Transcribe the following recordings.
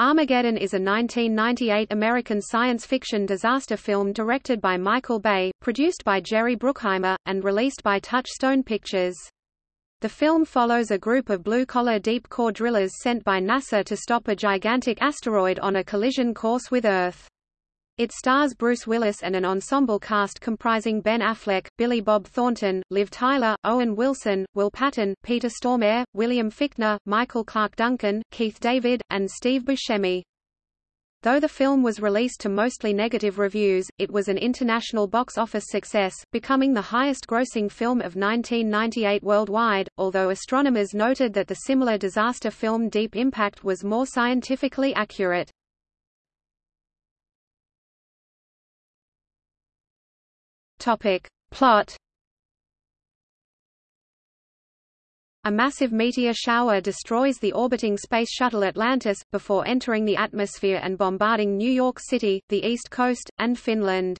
Armageddon is a 1998 American science fiction disaster film directed by Michael Bay, produced by Jerry Bruckheimer, and released by Touchstone Pictures. The film follows a group of blue-collar deep-core drillers sent by NASA to stop a gigantic asteroid on a collision course with Earth. It stars Bruce Willis and an ensemble cast comprising Ben Affleck, Billy Bob Thornton, Liv Tyler, Owen Wilson, Will Patton, Peter Stormare, William Fichtner, Michael Clarke Duncan, Keith David, and Steve Buscemi. Though the film was released to mostly negative reviews, it was an international box office success, becoming the highest-grossing film of 1998 worldwide, although astronomers noted that the similar disaster film Deep Impact was more scientifically accurate. Topic. Plot A massive meteor shower destroys the orbiting Space Shuttle Atlantis, before entering the atmosphere and bombarding New York City, the East Coast, and Finland.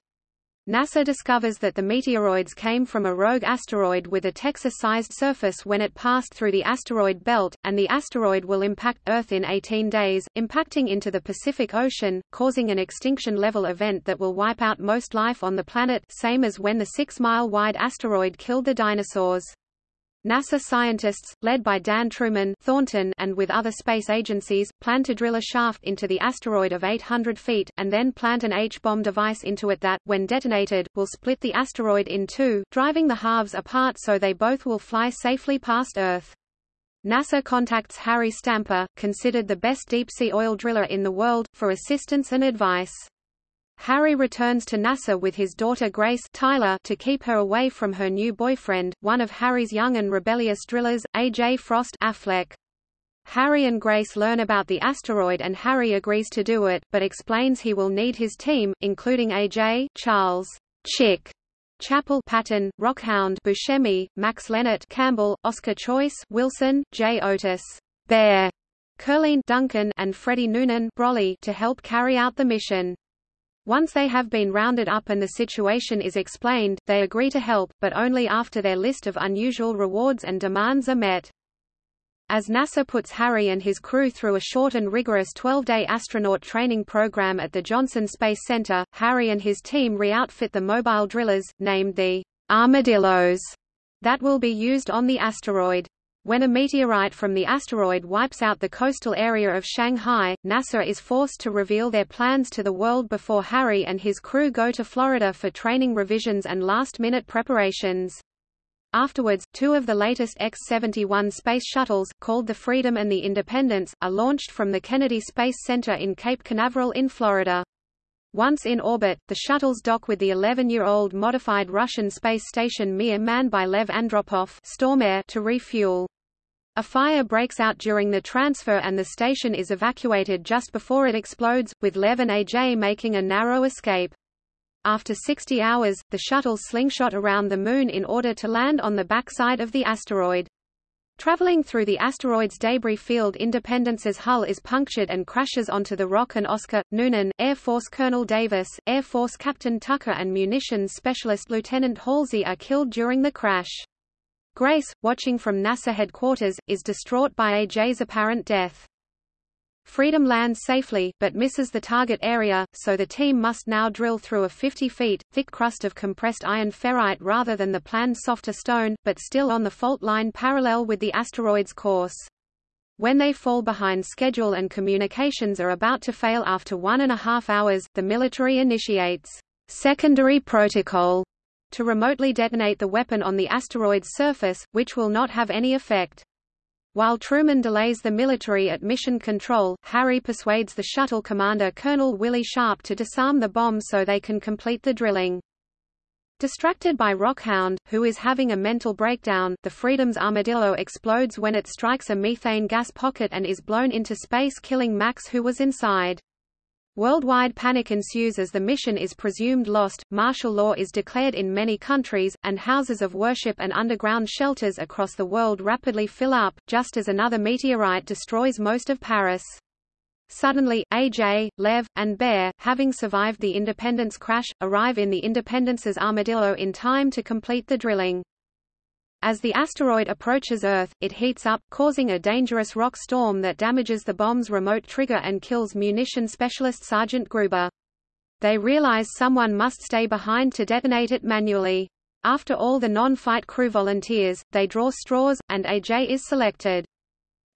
NASA discovers that the meteoroids came from a rogue asteroid with a Texas-sized surface when it passed through the asteroid belt, and the asteroid will impact Earth in 18 days, impacting into the Pacific Ocean, causing an extinction-level event that will wipe out most life on the planet same as when the six-mile-wide asteroid killed the dinosaurs. NASA scientists, led by Dan Truman Thornton and with other space agencies, plan to drill a shaft into the asteroid of 800 feet, and then plant an H-bomb device into it that, when detonated, will split the asteroid in two, driving the halves apart so they both will fly safely past Earth. NASA contacts Harry Stamper, considered the best deep-sea oil driller in the world, for assistance and advice. Harry returns to NASA with his daughter Grace Tyler to keep her away from her new boyfriend, one of Harry's young and rebellious drillers, A.J. Frost Affleck. Harry and Grace learn about the asteroid and Harry agrees to do it, but explains he will need his team, including A.J., Charles, Chick, Chapple Patton, Rockhound Buscemi, Max Lennert Campbell, Oscar Choice Wilson, J. Otis, Bear, Curleen Duncan and Freddie Noonan Brolly to help carry out the mission. Once they have been rounded up and the situation is explained, they agree to help, but only after their list of unusual rewards and demands are met. As NASA puts Harry and his crew through a short and rigorous 12-day astronaut training program at the Johnson Space Center, Harry and his team re-outfit the mobile drillers, named the Armadillos, that will be used on the asteroid. When a meteorite from the asteroid wipes out the coastal area of Shanghai, NASA is forced to reveal their plans to the world before Harry and his crew go to Florida for training revisions and last-minute preparations. Afterwards, two of the latest X-71 space shuttles, called the Freedom and the Independence, are launched from the Kennedy Space Center in Cape Canaveral in Florida. Once in orbit, the shuttles dock with the 11-year-old modified Russian space station Mir manned by Lev Andropov to refuel. A fire breaks out during the transfer and the station is evacuated just before it explodes, with Lev and AJ making a narrow escape. After 60 hours, the shuttle slingshot around the Moon in order to land on the backside of the asteroid. Traveling through the asteroid's debris field Independence's hull is punctured and crashes onto the rock and Oscar, Noonan, Air Force Colonel Davis, Air Force Captain Tucker and munitions specialist Lieutenant Halsey are killed during the crash. Grace, watching from NASA headquarters, is distraught by AJ's apparent death. Freedom lands safely, but misses the target area, so the team must now drill through a 50 feet, thick crust of compressed iron ferrite rather than the planned softer stone, but still on the fault line parallel with the asteroid's course. When they fall behind schedule and communications are about to fail after one and a half hours, the military initiates secondary protocol to remotely detonate the weapon on the asteroid's surface, which will not have any effect. While Truman delays the military at mission control, Harry persuades the shuttle commander Colonel Willie Sharp to disarm the bomb so they can complete the drilling. Distracted by Rockhound, who is having a mental breakdown, the Freedom's armadillo explodes when it strikes a methane gas pocket and is blown into space killing Max who was inside. Worldwide panic ensues as the mission is presumed lost, martial law is declared in many countries, and houses of worship and underground shelters across the world rapidly fill up, just as another meteorite destroys most of Paris. Suddenly, AJ, Lev, and Bear, having survived the Independence crash, arrive in the Independence's Armadillo in time to complete the drilling. As the asteroid approaches Earth, it heats up, causing a dangerous rock storm that damages the bomb's remote trigger and kills munition specialist Sergeant Gruber. They realize someone must stay behind to detonate it manually. After all the non-fight crew volunteers, they draw straws, and AJ is selected.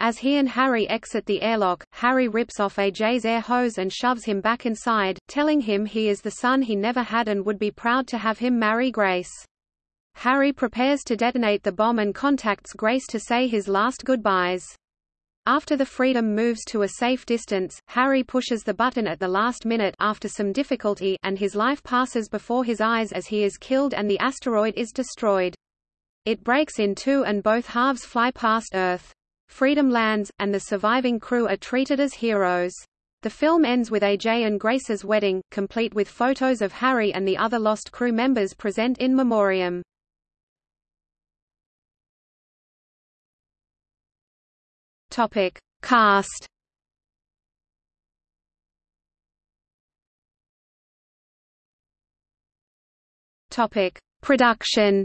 As he and Harry exit the airlock, Harry rips off AJ's air hose and shoves him back inside, telling him he is the son he never had and would be proud to have him marry Grace. Harry prepares to detonate the bomb and contacts Grace to say his last goodbyes. After the Freedom moves to a safe distance, Harry pushes the button at the last minute after some difficulty and his life passes before his eyes as he is killed and the asteroid is destroyed. It breaks in two and both halves fly past Earth. Freedom lands, and the surviving crew are treated as heroes. The film ends with AJ and Grace's wedding, complete with photos of Harry and the other lost crew members present in memoriam. Topic: Cast. Topic: Production.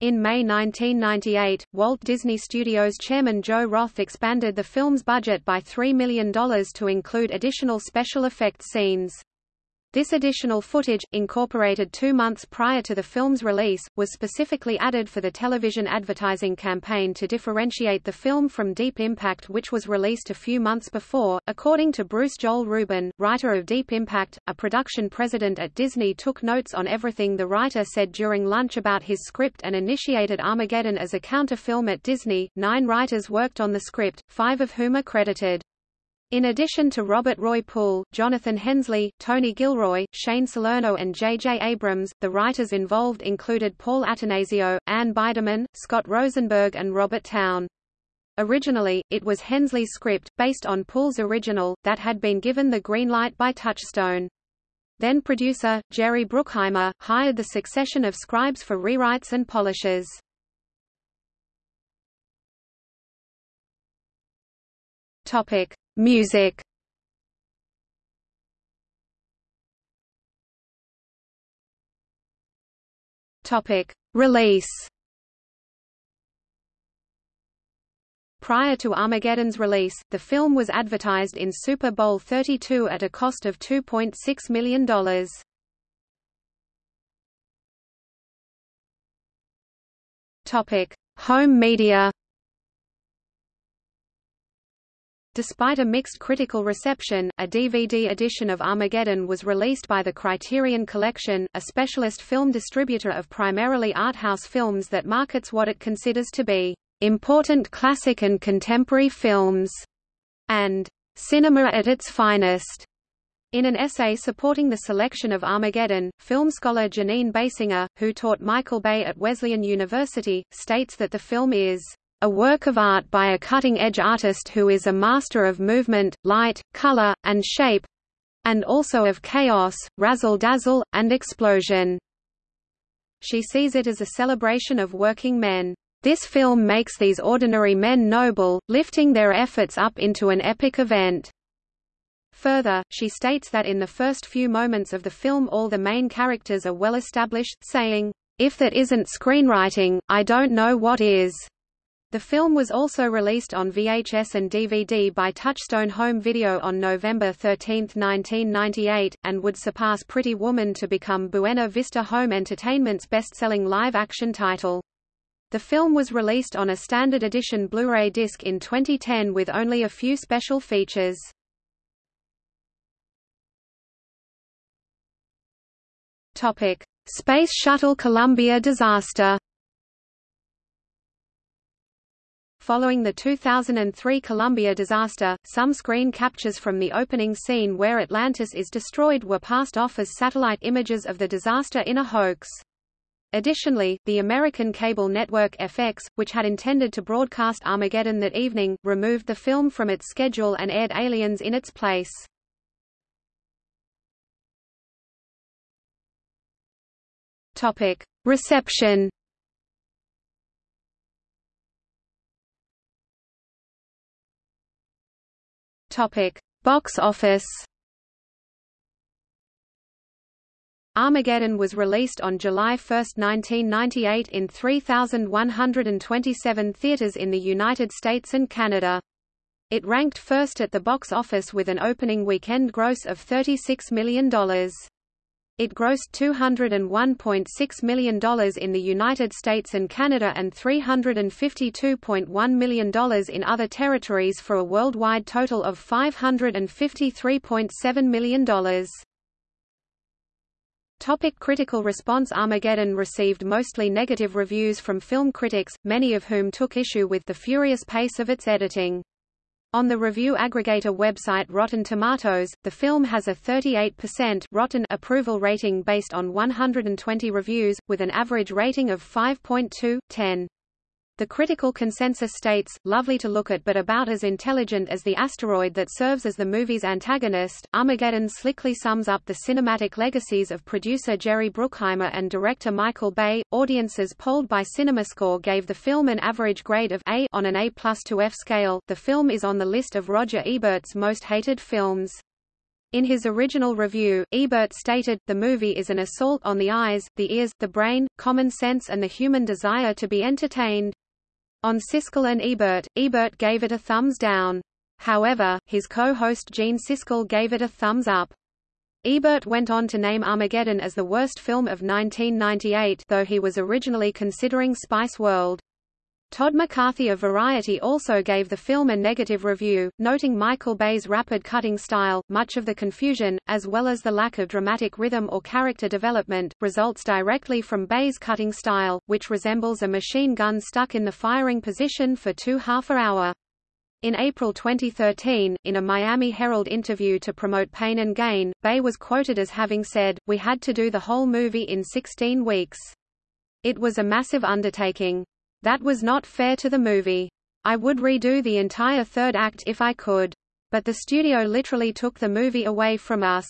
In May 1998, Walt Disney Studios chairman Joe Roth expanded the film's budget by $3 million to include additional special effects scenes. This additional footage, incorporated two months prior to the film's release, was specifically added for the television advertising campaign to differentiate the film from Deep Impact which was released a few months before. According to Bruce Joel Rubin, writer of Deep Impact, a production president at Disney took notes on everything the writer said during lunch about his script and initiated Armageddon as a counterfilm at Disney. Nine writers worked on the script, five of whom are credited. In addition to Robert Roy Pool, Jonathan Hensleigh, Tony Gilroy, Shane Salerno and J. J. Abrams, the writers involved included Paul Atanasio, Anne Biderman, Scott Rosenberg and Robert Towne. Originally, it was Hensleigh's script, based on Pool's original, that had been given the green light by Touchstone. Then producer, Jerry Bruckheimer, hired the succession of scribes for rewrites and polishes. Topic: Music. Topic: Release. Prior to Armageddon's release, the film was advertised in Super Bowl 32 at a cost of $2.6 million. Topic: Home media. Despite a mixed critical reception, a DVD edition of Armageddon was released by the Criterion Collection, a specialist film distributor of primarily art house films that markets what it considers to be important classic and contemporary films, and cinema at its finest. In an essay supporting the selection of Armageddon, film scholar Jeanine Basinger, who taught Michael Bay at Wesleyan University, states that the film is a work of art by a cutting-edge artist who is a master of movement, light, color, and shape—and also of chaos, razzle-dazzle, and explosion. She sees it as a celebration of working men. This film makes these ordinary men noble, lifting their efforts up into an epic event. Further, she states that in the first few moments of the film all the main characters are well established, saying, If that isn't screenwriting, I don't know what is. The film was also released on VHS and DVD by Touchstone Home Video on November 13, 1998, and would surpass Pretty Woman to become Buena Vista Home Entertainment's best-selling live-action title. The film was released on a standard edition Blu-ray disc in 2010 with only a few special features. Topic: Space Shuttle Columbia disaster. Following the 2003 Columbia disaster, some screen captures from the opening scene where Atlantis is destroyed were passed off as satellite images of the disaster in a hoax. Additionally, the American cable network FX, which had intended to broadcast Armageddon that evening, removed the film from its schedule and aired Aliens in its place. Topic: Reception Topic: Box office. Armageddon was released on July 1, 1998 in 3,127 theaters in the United States and Canada. It ranked first at the box office with an opening weekend gross of $36 million. It grossed $201.6 million in the United States and Canada and $352.1 million in other territories for a worldwide total of $553.7 million. Topic critical response Armageddon received mostly negative reviews from film critics, many of whom took issue with the furious pace of its editing. On the review aggregator website Rotten Tomatoes, the film has a 38% rotten approval rating based on 120 reviews, with an average rating of 5.2/10. The critical consensus states, lovely to look at but about as intelligent as the asteroid that serves as the movie's antagonist. Armageddon slickly sums up the cinematic legacies of producer Jerry Bruckheimer and director Michael Bay. Audiences polled by CinemaScore gave the film an average grade of A on an A plus to F scale. The film is on the list of Roger Ebert's most hated films. In his original review, Ebert stated, the movie is an assault on the eyes, the ears, the brain, common sense and the human desire to be entertained. On Siskel and Ebert, Ebert gave it a thumbs down. However, his co-host Gene Siskel gave it a thumbs up. Ebert went on to name Armageddon as the worst film of 1998 though he was originally considering Spice World. Todd McCarthy of Variety also gave the film a negative review, noting Michael Bay's rapid cutting style, much of the confusion, as well as the lack of dramatic rhythm or character development, results directly from Bay's cutting style, which resembles a machine gun stuck in the firing position for two half an hour. In April 2013, in a Miami Herald interview to promote Pain and Gain, Bay was quoted as having said, We had to do the whole movie in 16 weeks. It was a massive undertaking. That was not fair to the movie. I would redo the entire third act if I could. But the studio literally took the movie away from us.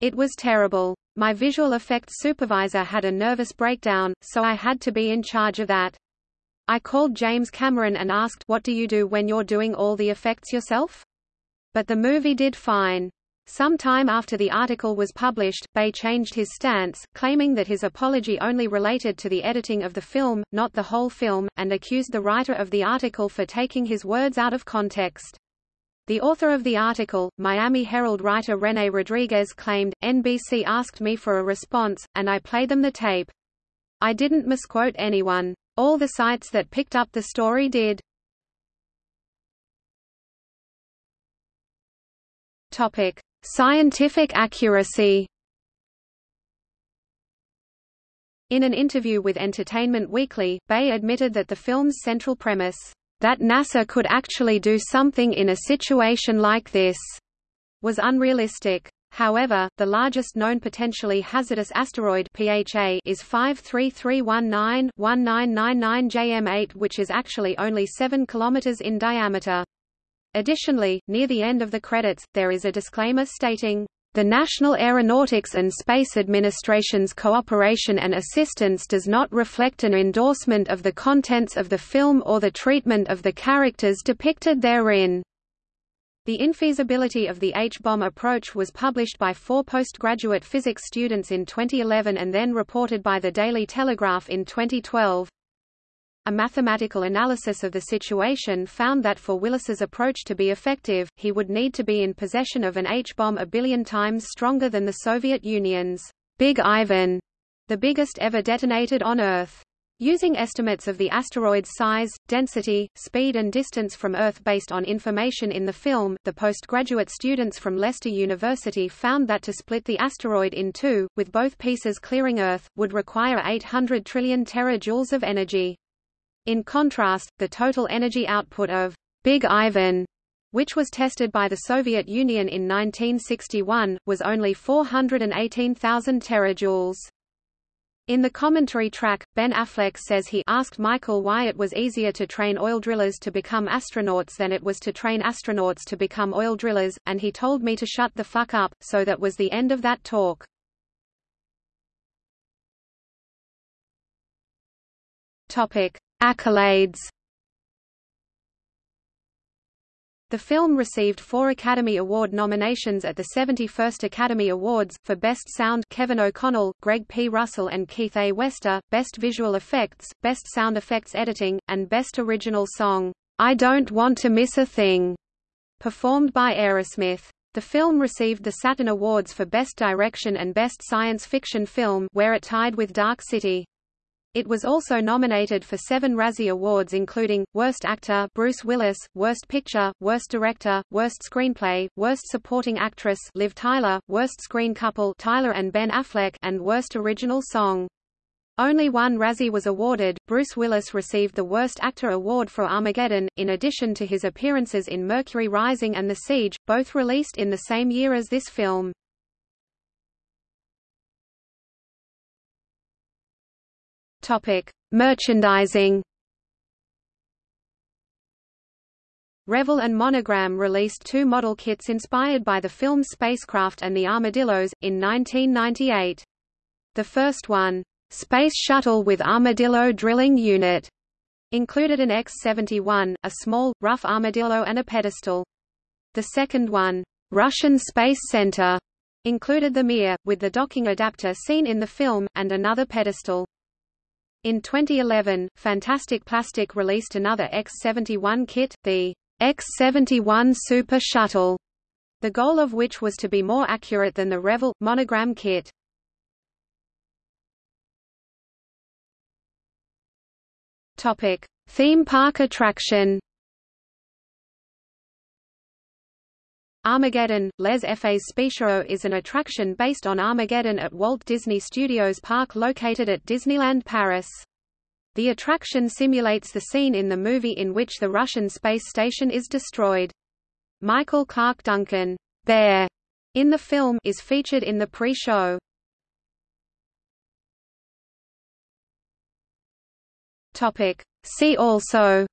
It was terrible. My visual effects supervisor had a nervous breakdown, so I had to be in charge of that. I called James Cameron and asked, what do you do when you're doing all the effects yourself? But the movie did fine. Some time after the article was published, Bay changed his stance, claiming that his apology only related to the editing of the film, not the whole film, and accused the writer of the article for taking his words out of context. The author of the article, Miami Herald writer Rene Rodriguez claimed, NBC asked me for a response, and I played them the tape. I didn't misquote anyone. All the sites that picked up the story did. Topic. Scientific accuracy In an interview with Entertainment Weekly, Bay admitted that the film's central premise, that NASA could actually do something in a situation like this, was unrealistic. However, the largest known potentially hazardous asteroid PHA is 53319-1999 JM8 which is actually only 7 km in diameter. Additionally, near the end of the credits, there is a disclaimer stating, the National Aeronautics and Space Administration's cooperation and assistance does not reflect an endorsement of the contents of the film or the treatment of the characters depicted therein. The infeasibility of the H-bomb approach was published by four postgraduate physics students in 2011 and then reported by the Daily Telegraph in 2012. A mathematical analysis of the situation found that for Willis's approach to be effective, he would need to be in possession of an H-bomb a billion times stronger than the Soviet Union's Big Ivan, the biggest ever detonated on Earth. Using estimates of the asteroid's size, density, speed and distance from Earth based on information in the film, the postgraduate students from Leicester University found that to split the asteroid in two, with both pieces clearing Earth, would require 800 trillion terajoules of energy. In contrast, the total energy output of Big Ivan which was tested by the Soviet Union in 1961, was only 418,000 terajoules. In the commentary track, Ben Affleck says he asked Michael why it was easier to train oil drillers to become astronauts than it was to train astronauts to become oil drillers, and he told me to shut the fuck up, so that was the end of that talk. Topic. Accolades The film received four Academy Award nominations at the 71st Academy Awards, for Best Sound Kevin O'Connell, Greg P. Russell and Keith A. Wester, Best Visual Effects, Best Sound Effects Editing, and Best Original Song, "'I Don't Want to Miss a Thing' performed by Aerosmith. The film received the Saturn Awards for Best Direction and Best Science Fiction Film where it tied with Dark City. It was also nominated for seven Razzie Awards including, Worst Actor Bruce Willis, Worst Picture, Worst Director, Worst Screenplay, Worst Supporting Actress Liv Tyler, Worst Screen Couple Tyler and Ben Affleck and Worst Original Song. Only one Razzie was awarded. Bruce Willis received the Worst Actor award for Armageddon, in addition to his appearances in Mercury Rising and The Siege, both released in the same year as this film. Topic: Merchandising. Revell and Monogram released two model kits inspired by the film's spacecraft and the Armadillos, in 1998. The first one, Space Shuttle with Armadillo Drilling Unit, included an X-71, a small, rough armadillo and a pedestal. The second one, Russian Space Center, included the Mir, with the docking adapter seen in the film, and another pedestal. In 2011, Fantastic Plastic released another X-71 kit, the X-71 Super Shuttle, the goal of which was to be more accurate than the Revell monogram kit. Topic: Theme park attraction. Armageddon, Les Effets Spéciaux is an attraction based on Armageddon at Walt Disney Studios Park located at Disneyland Paris. The attraction simulates the scene in the movie in which the Russian space station is destroyed. Michael Clarke Duncan, Bear, in the film, is featured in the pre-show. Topic. See also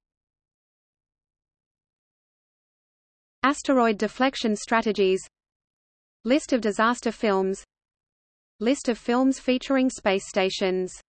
Asteroid deflection strategies List of disaster films List of films featuring space stations